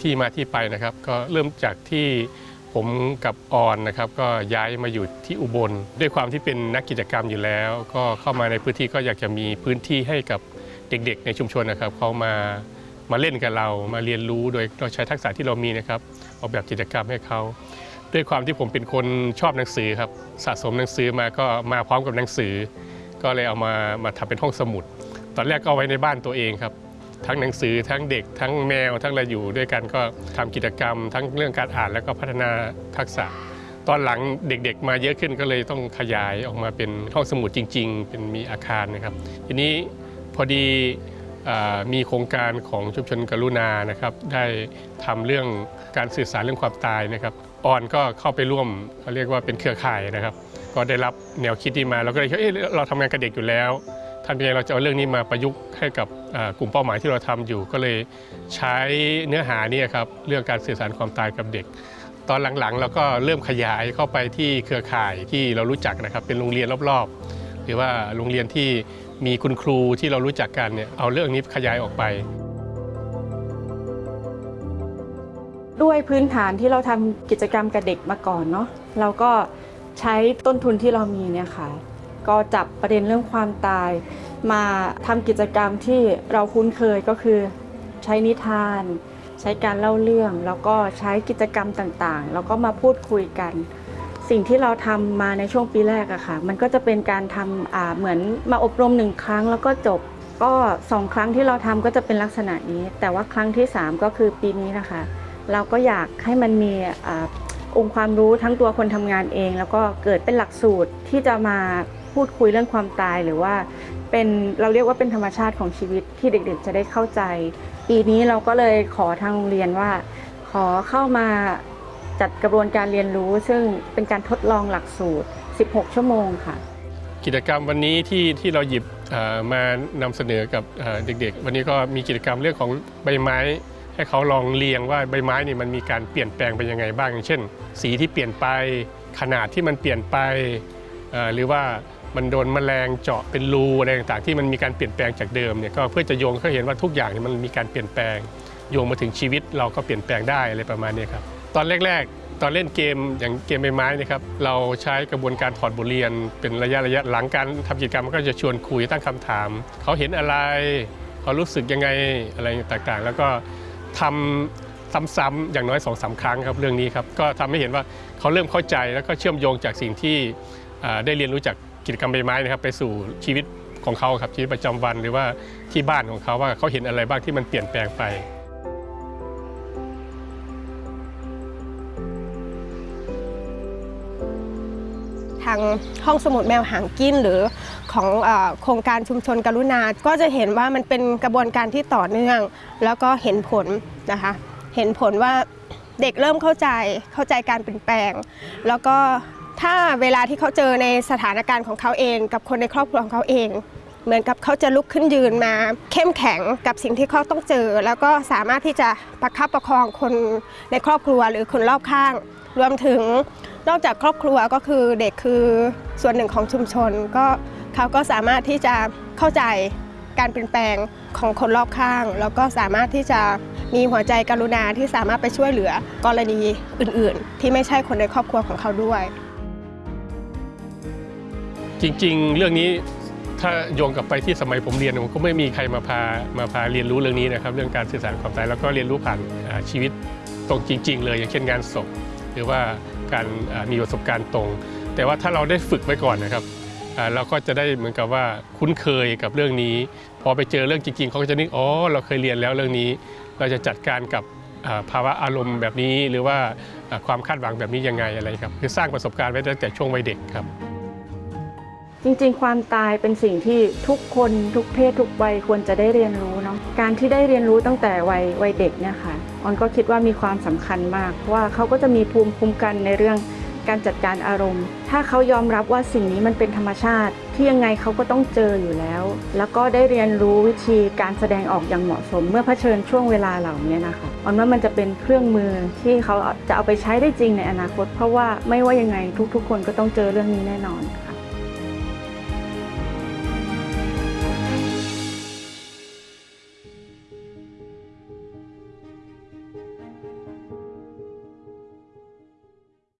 ที่มาที่ไปนะครับก็เริ่มจากที่ผมกับออนนะครับก็ย้ายมาอยู่ที่อุบล ด้วยความที่เป็นนักกิจกรรมอยู่แล้ว ก็เข้ามาในพื้นที่ก็อยากจะมีพื้นที่ให้กับเด็กๆ ในชุมชนนะครับเขามามาเล่นกับเรามาเรียนรู้โดยเราใช้ทักษะที่เรามีนะครับออกแบบกิจกรรมให้เขาด้วยความที่ผมเป็นคนชอบหนังสือครับสะสมหนังสือมาก็มาพร้อมกับหนังสือ ก็เลยเอามามาทำเป็นห้องสมุด ตอนแรกก็เอาไว้ในบ้านตัวเองครับ ทั้งหนังสือทั้งเด็ก ทั้งแมว ทั้งอะไรอยู่ด้วยกันก็ทำกิจกรรม ทั้งเรื่องการอ่านแล้วก็พัฒนาทักษะ ตอนหลังเด็กๆ มาเยอะขึ้นก็เลยต้องขยายออกมาเป็นห้องสมุดจริง ๆ เป็นมีอาคารนะครับ ทีนี้พอดีอมีโครงการของชุมชนกรุณานะครับได้ทำเรื่องการสื่อสารเรื่องความตายนะครับออนก็เข้าไปร่วมเขาเรียกว่าเป็นเครือข่ายนะครับ ก็ได้รับแนวคิดนี้มาเราก็เลยคิดเอ๊ะเราทำงานกับเด็กอยู่แล้ว ทำยังไงเราจะเอาเรื่องนี้มาประยุกต์ให้กับกลุ่มเป้าหมายที่เราทำอยู่ ก็เลยใช้เนื้อหานี่ครับเรื่องการสื่อสารความตายกับเด็ก ตอนหลังๆเราก็เริ่มขยายเข้าไปที่เครือข่ายที่เรารู้จักนะครับ เป็นโรงเรียนรอบๆ หรือว่าโรงเรียนที่มีคุณครูที่เรารู้จักกันเนี่ยเอาเรื่องนี้ขยายออกไป ด้วยพื้นฐานที่เราทำกิจกรรมกับเด็กมาก่อนเนาะเราก็ใช้ต้นทุนที่เรามีเนี่ยค่ะ ก็จับประเด็นเรื่องความตาย มาทำกิจกรรมที่เราคุ้นเคยก็คือใช้นิทาน ใช้การเล่าเรื่อง แล้วก็ใช้กิจกรรมต่างๆ แล้วก็มาพูดคุยกัน สิ่งที่เราทำมาในช่วงปีแรกอะค่ะ มันก็จะเป็นการทำอ่าเหมือนมาอบรมหนึ่งครั้งแล้วก็จบก็สองครั้งที่เราทำก็จะเป็นลักษณะนี้ แต่ว่าครั้งที่สามก็คือปีนี้นะคะ เราก็อยากให้มันมีอองค์ความรู้ทั้งตัวคนทำงานเอง แล้วก็เกิดเป็นหลักสูตรที่จะมา พูดคุยเรื่องความตายหรือว่าเป็นเราเรียกว่าเป็นธรรมชาติของชีวิตที่เด็กๆ จะได้เข้าใจ ปีนี้เราก็เลยขอทางโรงเรียนว่า ขอเข้ามาจัดกระบวนการเรียนรู้ ซึ่งเป็นการทดลองหลักสูตร 16 ชั่วโมงค่ะ กิจกรรมวันนี้ที่ที่เราหยิบเอ่อมานำเสนอกับเด็กๆ วันนี้ก็มีกิจกรรมเรื่องของใบไม้ ให้เขาลองเรียงว่าใบไม้นี่มันมีการเปลี่ยนแปลงไปยังไงบ้างอย่างเช่น สีที่เปลี่ยนไปขนาดที่มันเปลี่ยนไปหรือว่า มันโดนแมลงเจาะเป็นรูอะไรต่างๆ ที่มันมีการเปลี่ยนแปลงจากเดิมเนี่ยก็เพื่อจะโยงเขาเห็นว่าทุกอย่างเนี่ยมันมีการเปลี่ยนแปลง โยงมาถึงชีวิตเราก็เปลี่ยนแปลงได้อะไรประมาณนี้ครับตอนแรกๆ ตอนเล่นเกมอย่างเกมใบไม้เนะครับเราใช้กระบวนการถอดบทเรียน เป็นระยะระยะหลังการทำกิจกรรมก็จะชวนคุยตั้งคำถาม เขาเห็นอะไร เขารู้สึกยังไงอะไรต่างๆ แล้วก็ทำซ้ำๆอย่างน้อย2อสาครั้งครับเรื่องนี้ครับก็ทำให้เห็นว่าเขาเริ่มเข้าใจแล้วก็เชื่อมโยงจากสิ่งที่ได้เรียนรู้จาก กิจกรรมใบไม้นะครับไปสู่ชีวิตของเขาครับชีวิตประจำวันหรือว่าที่บ้านของเขาว่าเขาเห็นอะไรบ้างที่มันเปลี่ยนแปลงไปทางห้องสมุดแมวหางกินหรือของอโครงการชุมชนกรุณา ก็จะเห็นว่ามันเป็นกระบวนการที่ต่อเนื่อง แล้วก็เห็นผลนะคะ เห็นผลว่าเด็กเริ่มเข้าใจเข้าใจการเปลี่ยนแปลง แล้วก็ ถ้าเวลาที่เขาเจอในสถานการณ์ของเขาเอง กับคนในครอบครัวของเขาเอง เหมือนกับเขาจะลุกขึ้นยืนมา เข้มแข็งกับสิ่งที่เขาต้องเจอ แล้วก็สามารถที่จะประคับประคองคนในครอบครัวหรือคนรอบข้าง รวมถึงนอกจากครอบครัวก็คือเด็กคือส่วนหนึ่งของชุมชน ก็เขาก็สามารถที่จะเข้าใจการเปลี่ยนแปลงของคนรอบข้าง แล้วก็สามารถที่จะมีหัวใจกรุณาที่สามารถไปช่วยเหลือกรณีอื่น ๆ ที่ไม่ใช่คนในครอบครัวของเขาด้วย จริง ๆ เรื่องนี้ถ้าโยงกลับไปที่สมัยผมเรียนผมก็ไม่มีใครมาพามาพาเรียนรู้เรื่องนี้นะครับเรื่องการสื่อสารความตายแล้วก็เรียนรู้ผ่านชีวิตตรงจริง ๆ เลยอย่างเช่นงานศพหรือว่าการมีประสบการณ์ตรง แต่ว่าถ้าเราได้ฝึกไว้ก่อนนะครับเราก็จะได้เหมือนกับว่าคุ้นเคยกับเรื่องนี้ พอไปเจอเรื่องจริงๆเขาก็จะนึกอ๋อเราเคยเรียนแล้วเรื่องนี้ เราจะจัดการกับภาวะอารมณ์แบบนี้ หรือว่าความคาดหวังแบบนี้ยังไงอะไรครับคือสร้างประสบการณ์ไว้ตั้งแต่ช่วงวัยเด็กครับ จริงๆ ความตายเป็นสิ่งที่ทุกคนทุกเพศทุกวัยควรจะได้เรียนรู้เนาะการที่ได้เรียนรู้ตั้งแต่วัยวัยเด็กเนี่ยค่ะออนก็คิดว่ามีความสำคัญมาก ว่าเขาก็จะมีภูมิคุ้มกันในเรื่องการจัดการอารมณ์ ถ้าเขายอมรับว่าสิ่งนี้มันเป็นธรรมชาติ ที่ยังไงเขาก็ต้องเจออยู่แล้ว แล้วก็ได้เรียนรู้วิธีการแสดงออกอย่างเหมาะสม เมื่อเผชิญช่วงเวลาเหล่านี้นะคะออนว่ามันจะเป็นเครื่องมือที่เขาจะเอาไปใช้ได้จริงในอนาคต เพราะว่าไม่ว่ายังไงทุกๆ คนก็ต้องเจอเรื่องนี้แน่นอนค่ะ